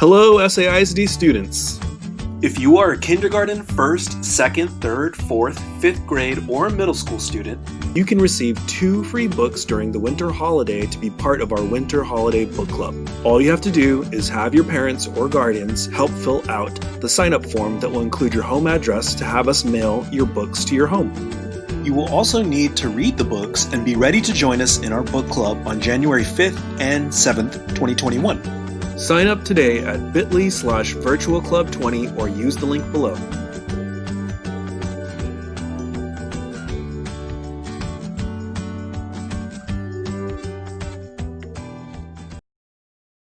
Hello, SAISD students. If you are a kindergarten, first, second, third, fourth, fifth grade, or middle school student, you can receive two free books during the winter holiday to be part of our Winter Holiday Book Club. All you have to do is have your parents or guardians help fill out the sign up form that will include your home address to have us mail your books to your home. You will also need to read the books and be ready to join us in our book club on January 5th and 7th, 2021. Sign up today at bit.ly slash virtualclub20 or use the link below.